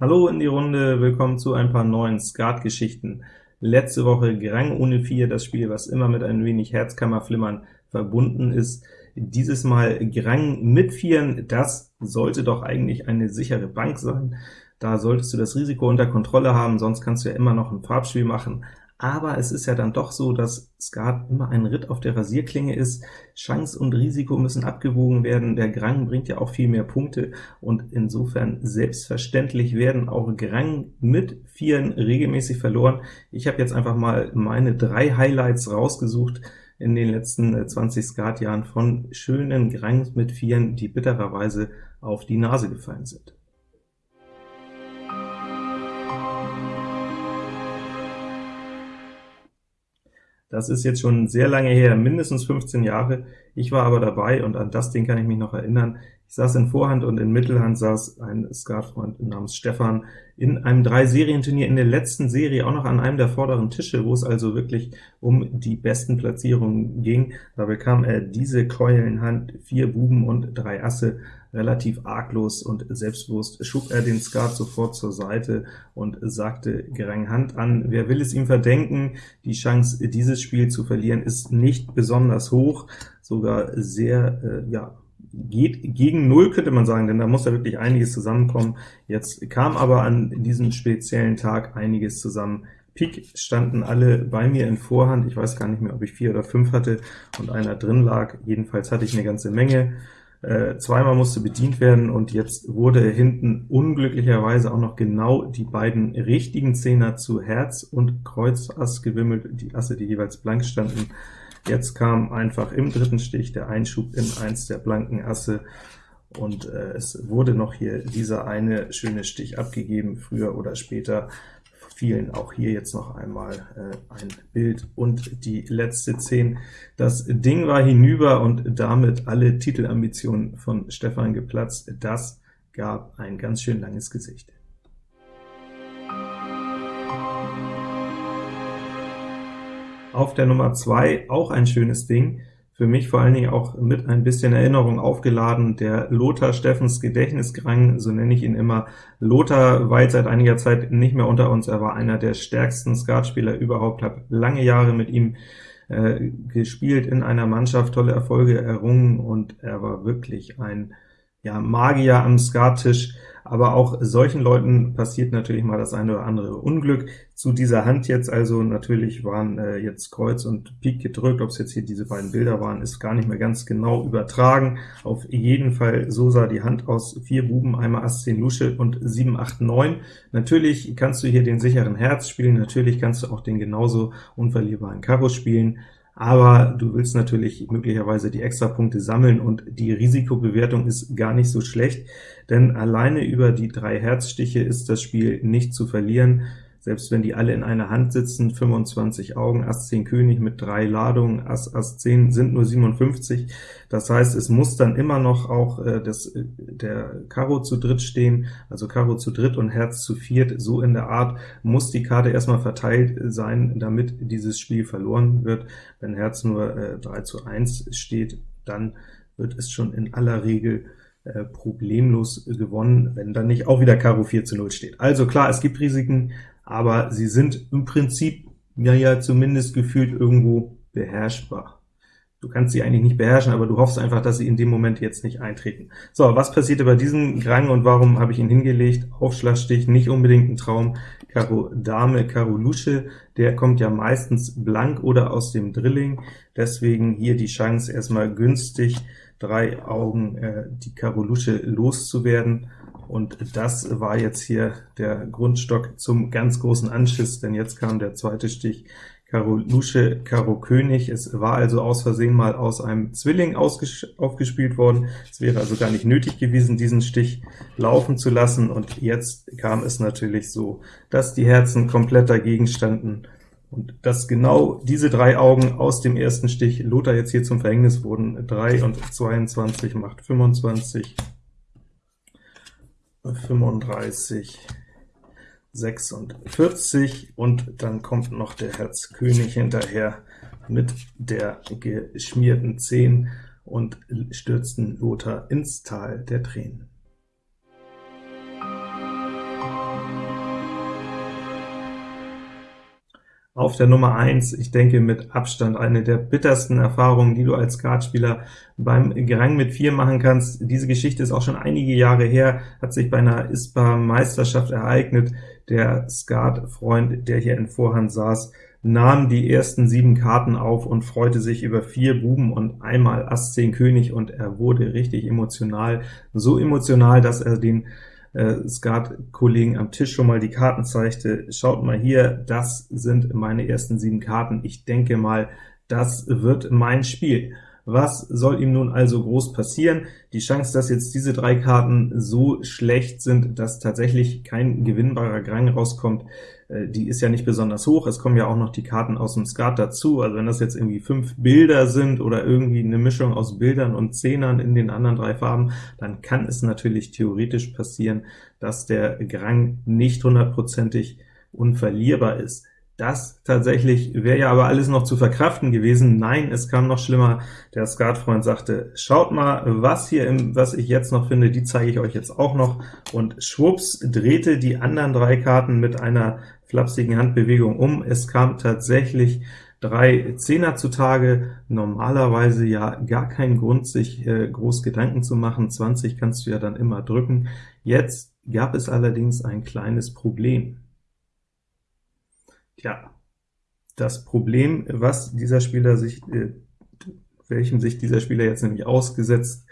Hallo in die Runde, willkommen zu ein paar neuen Skat-Geschichten. Letzte Woche Grang ohne 4, das Spiel, was immer mit ein wenig Herzkammerflimmern verbunden ist. Dieses Mal Grang mit Vieren, das sollte doch eigentlich eine sichere Bank sein. Da solltest du das Risiko unter Kontrolle haben, sonst kannst du ja immer noch ein Farbspiel machen aber es ist ja dann doch so, dass Skat immer ein Ritt auf der Rasierklinge ist. Chance und Risiko müssen abgewogen werden, der Grang bringt ja auch viel mehr Punkte, und insofern selbstverständlich werden auch Grang mit Vieren regelmäßig verloren. Ich habe jetzt einfach mal meine drei Highlights rausgesucht in den letzten 20 Skat-Jahren von schönen Grangs mit Vieren, die bittererweise auf die Nase gefallen sind. Das ist jetzt schon sehr lange her, mindestens 15 Jahre. Ich war aber dabei, und an das Ding kann ich mich noch erinnern. Ich saß in Vorhand und in Mittelhand saß ein Skatfreund namens Stefan in einem Drei-Serien-Turnier in der letzten Serie, auch noch an einem der vorderen Tische, wo es also wirklich um die besten Platzierungen ging. Da bekam er diese Keulenhand, vier Buben und drei Asse, relativ arglos und selbstbewusst schob er den Skat sofort zur Seite und sagte gerang Hand an. Wer will es ihm verdenken? Die Chance, dieses Spiel zu verlieren, ist nicht besonders hoch, sogar sehr, äh, ja, geht gegen Null, könnte man sagen, denn da muss ja wirklich einiges zusammenkommen. Jetzt kam aber an diesem speziellen Tag einiges zusammen. Pik standen alle bei mir in Vorhand, ich weiß gar nicht mehr, ob ich vier oder fünf hatte und einer drin lag, jedenfalls hatte ich eine ganze Menge. Äh, zweimal musste bedient werden, und jetzt wurde hinten unglücklicherweise auch noch genau die beiden richtigen Zehner zu Herz und Kreuz Ass gewimmelt, die Asse, die jeweils blank standen. Jetzt kam einfach im dritten Stich der Einschub in eins der blanken Asse, und äh, es wurde noch hier dieser eine schöne Stich abgegeben, früher oder später fielen auch hier jetzt noch einmal äh, ein Bild und die letzte 10. Das Ding war hinüber und damit alle Titelambitionen von Stefan geplatzt. Das gab ein ganz schön langes Gesicht. Auf der Nummer 2 auch ein schönes Ding, für mich vor allen Dingen auch mit ein bisschen Erinnerung aufgeladen, der Lothar Steffens Gedächtnisgrang, so nenne ich ihn immer. Lothar jetzt seit einiger Zeit nicht mehr unter uns, er war einer der stärksten Skatspieler überhaupt, habe lange Jahre mit ihm äh, gespielt in einer Mannschaft, tolle Erfolge errungen, und er war wirklich ein ja, Magier am Skattisch, aber auch solchen Leuten passiert natürlich mal das eine oder andere Unglück. Zu dieser Hand jetzt also, natürlich waren äh, jetzt Kreuz und Pik gedrückt, ob es jetzt hier diese beiden Bilder waren, ist gar nicht mehr ganz genau übertragen. Auf jeden Fall, so sah die Hand aus, vier Buben, einmal Ass 10 Lusche und 7, 8, 9. Natürlich kannst du hier den sicheren Herz spielen, natürlich kannst du auch den genauso unverlierbaren Karo spielen, aber du willst natürlich möglicherweise die Extrapunkte sammeln, und die Risikobewertung ist gar nicht so schlecht, denn alleine über die drei Herzstiche ist das Spiel nicht zu verlieren selbst wenn die alle in einer Hand sitzen, 25 Augen, Ass 10 König mit drei Ladungen, Ass Ass 10 sind nur 57. Das heißt, es muss dann immer noch auch äh, das, äh, der Karo zu dritt stehen, also Karo zu dritt und Herz zu viert, so in der Art muss die Karte erstmal verteilt sein, damit dieses Spiel verloren wird. Wenn Herz nur äh, 3 zu 1 steht, dann wird es schon in aller Regel äh, problemlos gewonnen, wenn dann nicht auch wieder Karo 4 zu 0 steht. Also klar, es gibt Risiken, aber sie sind im Prinzip, ja ja, zumindest gefühlt irgendwo beherrschbar. Du kannst sie eigentlich nicht beherrschen, aber du hoffst einfach, dass sie in dem Moment jetzt nicht eintreten. So, was passierte bei diesem Grang und warum habe ich ihn hingelegt? Aufschlagstich, nicht unbedingt ein Traum. Karo Dame, Karo Lusche, der kommt ja meistens blank oder aus dem Drilling, deswegen hier die Chance erstmal günstig, drei Augen äh, die Karo Lusche loszuwerden und das war jetzt hier der Grundstock zum ganz großen Anschiss, denn jetzt kam der zweite Stich, Karo Lusche, Karo König. Es war also aus Versehen mal aus einem Zwilling aufgespielt worden. Es wäre also gar nicht nötig gewesen, diesen Stich laufen zu lassen, und jetzt kam es natürlich so, dass die Herzen komplett dagegen standen, und dass genau diese drei Augen aus dem ersten Stich Lothar jetzt hier zum Verhängnis wurden. 3 und 22 macht 25, 35, 46, und dann kommt noch der Herz König hinterher mit der geschmierten 10 und stürzten Lothar ins Tal der Tränen. Auf der Nummer 1, ich denke mit Abstand eine der bittersten Erfahrungen, die du als Skatspieler beim Gerang mit 4 machen kannst. Diese Geschichte ist auch schon einige Jahre her, hat sich bei einer ISPA-Meisterschaft ereignet. Der Skatfreund, der hier in Vorhand saß, nahm die ersten sieben Karten auf und freute sich über vier Buben und einmal Ass 10 König, und er wurde richtig emotional, so emotional, dass er den Skat-Kollegen am Tisch schon mal die Karten zeigte. Schaut mal hier, das sind meine ersten sieben Karten. Ich denke mal, das wird mein Spiel. Was soll ihm nun also groß passieren? Die Chance, dass jetzt diese drei Karten so schlecht sind, dass tatsächlich kein gewinnbarer Grang rauskommt, äh, die ist ja nicht besonders hoch. Es kommen ja auch noch die Karten aus dem Skat dazu, also wenn das jetzt irgendwie fünf Bilder sind oder irgendwie eine Mischung aus Bildern und Zehnern in den anderen drei Farben, dann kann es natürlich theoretisch passieren, dass der Grang nicht hundertprozentig unverlierbar ist. Das tatsächlich wäre ja aber alles noch zu verkraften gewesen. Nein, es kam noch schlimmer. Der Skatfreund sagte, schaut mal, was hier im, was ich jetzt noch finde, die zeige ich euch jetzt auch noch. Und schwupps drehte die anderen drei Karten mit einer flapsigen Handbewegung um. Es kam tatsächlich drei Zehner zutage, normalerweise ja gar kein Grund, sich äh, groß Gedanken zu machen, 20 kannst du ja dann immer drücken. Jetzt gab es allerdings ein kleines Problem. Tja, das Problem, was dieser Spieler sich, äh, welchem sich dieser Spieler jetzt nämlich ausgesetzt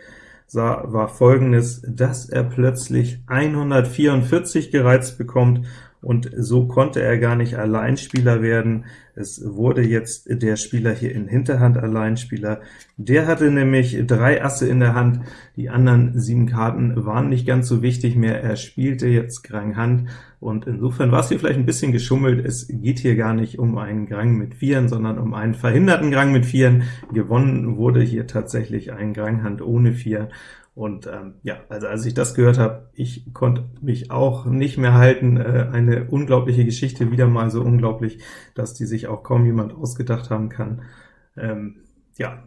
sah, war folgendes, dass er plötzlich 144 gereizt bekommt, und so konnte er gar nicht Alleinspieler werden. Es wurde jetzt der Spieler hier in Hinterhand Alleinspieler. Der hatte nämlich drei Asse in der Hand, die anderen sieben Karten waren nicht ganz so wichtig mehr. Er spielte jetzt Grang Hand, und insofern war es hier vielleicht ein bisschen geschummelt. Es geht hier gar nicht um einen Grang mit Vieren, sondern um einen verhinderten Grang mit Vieren. Gewonnen wurde hier tatsächlich ein Grang Hand ohne Vier, und ähm, ja, also als ich das gehört habe, ich konnte mich auch nicht mehr halten. Äh, eine unglaubliche Geschichte, wieder mal so unglaublich, dass die sich auch kaum jemand ausgedacht haben kann. Ähm, ja,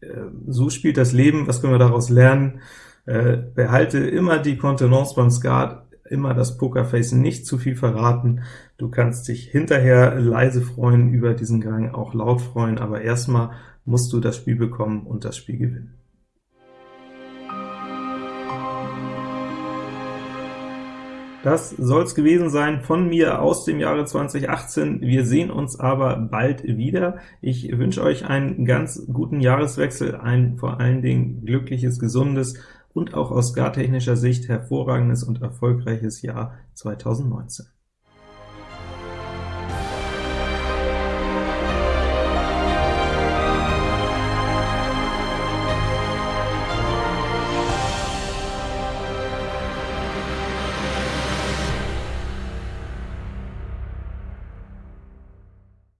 äh, so spielt das Leben. Was können wir daraus lernen? Äh, behalte immer die Kontenance beim Skat, immer das Pokerface, nicht zu viel verraten. Du kannst dich hinterher leise freuen über diesen Gang, auch laut freuen, aber erstmal musst du das Spiel bekommen und das Spiel gewinnen. Das soll es gewesen sein von mir aus dem Jahre 2018. Wir sehen uns aber bald wieder. Ich wünsche euch einen ganz guten Jahreswechsel, ein vor allen Dingen glückliches, gesundes und auch aus gartechnischer Sicht hervorragendes und erfolgreiches Jahr 2019.